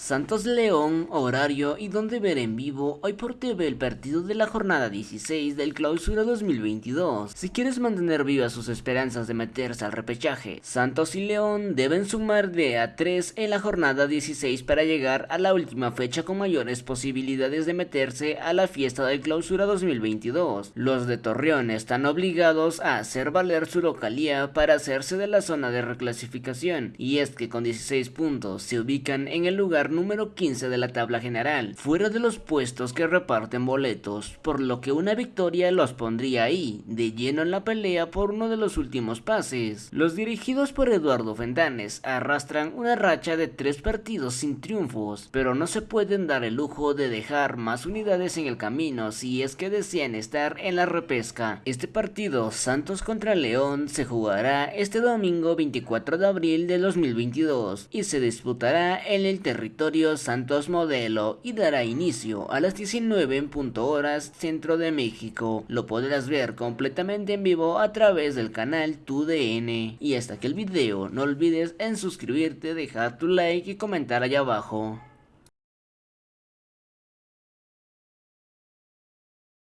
Santos León, horario y donde ver en vivo hoy por TV el partido de la jornada 16 del clausura 2022. Si quieres mantener vivas sus esperanzas de meterse al repechaje, Santos y León deben sumar de a 3 en la jornada 16 para llegar a la última fecha con mayores posibilidades de meterse a la fiesta del clausura 2022. Los de Torreón están obligados a hacer valer su localía para hacerse de la zona de reclasificación y es que con 16 puntos se ubican en el lugar número 15 de la tabla general, fuera de los puestos que reparten boletos, por lo que una victoria los pondría ahí, de lleno en la pelea por uno de los últimos pases. Los dirigidos por Eduardo Fentanes arrastran una racha de tres partidos sin triunfos, pero no se pueden dar el lujo de dejar más unidades en el camino si es que desean estar en la repesca. Este partido, Santos contra León, se jugará este domingo 24 de abril de 2022 y se disputará en el territorio Santos Modelo y dará inicio a las 19 en punto horas centro de México. Lo podrás ver completamente en vivo a través del canal TUDN. Y hasta que el video no olvides en suscribirte, dejar tu like y comentar allá abajo.